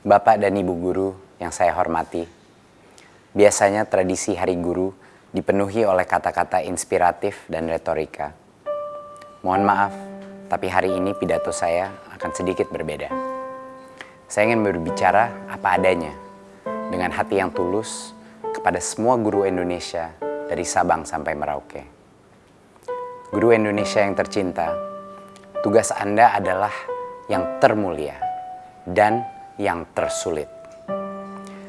Bapak dan Ibu guru yang saya hormati, biasanya tradisi Hari Guru dipenuhi oleh kata-kata inspiratif dan retorika. Mohon maaf, tapi hari ini pidato saya akan sedikit berbeda. Saya ingin berbicara apa adanya, dengan hati yang tulus kepada semua guru Indonesia dari Sabang sampai Merauke. Guru Indonesia yang tercinta, tugas Anda adalah yang termulia dan yang tersulit.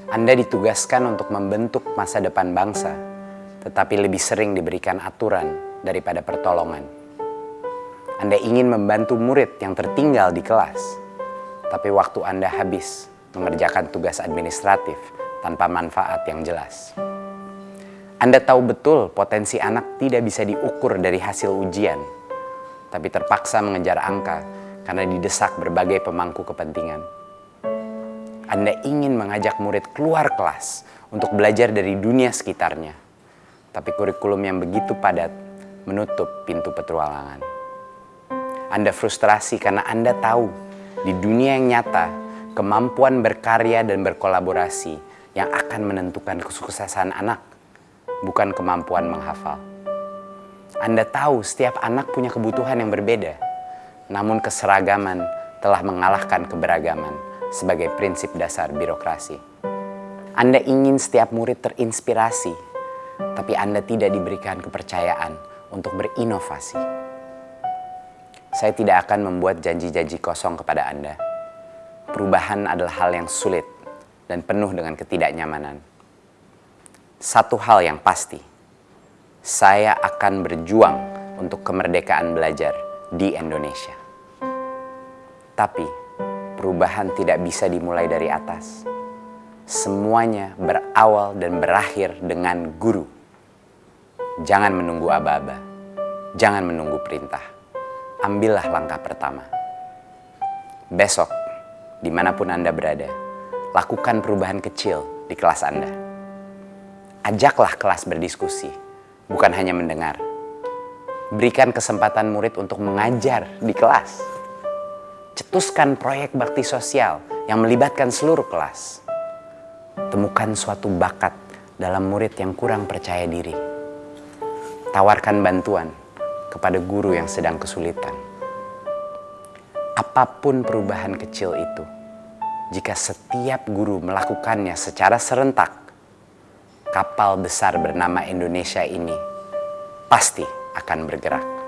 Anda ditugaskan untuk membentuk masa depan bangsa, tetapi lebih sering diberikan aturan daripada pertolongan. Anda ingin membantu murid yang tertinggal di kelas, tapi waktu Anda habis mengerjakan tugas administratif tanpa manfaat yang jelas. Anda tahu betul potensi anak tidak bisa diukur dari hasil ujian, tapi terpaksa mengejar angka karena didesak berbagai pemangku kepentingan. Anda ingin mengajak murid keluar kelas untuk belajar dari dunia sekitarnya, tapi kurikulum yang begitu padat menutup pintu petualangan. Anda frustrasi karena Anda tahu di dunia yang nyata, kemampuan berkarya dan berkolaborasi yang akan menentukan kesuksesan anak bukan kemampuan menghafal. Anda tahu setiap anak punya kebutuhan yang berbeda, namun keseragaman telah mengalahkan keberagaman sebagai prinsip dasar birokrasi. Anda ingin setiap murid terinspirasi, tapi Anda tidak diberikan kepercayaan untuk berinovasi. Saya tidak akan membuat janji-janji kosong kepada Anda. Perubahan adalah hal yang sulit dan penuh dengan ketidaknyamanan satu hal yang pasti, saya akan berjuang untuk kemerdekaan belajar di Indonesia. Tapi perubahan tidak bisa dimulai dari atas. Semuanya berawal dan berakhir dengan guru. Jangan menunggu aba-aba, jangan menunggu perintah. Ambillah langkah pertama. Besok, di mana pun Anda berada, lakukan perubahan kecil di kelas Anda ajaklah kelas berdiskusi, bukan hanya mendengar. Berikan kesempatan murid untuk mengajar di kelas. Cetuskan proyek bakti sosial yang melibatkan seluruh kelas. Temukan suatu bakat dalam murid yang kurang percaya diri. Tawarkan bantuan kepada guru yang sedang kesulitan. Apa pun perubahan kecil itu, jika setiap guru melakukannya secara serentak, kapal besar bernama Indonesia ini pasti akan bergerak.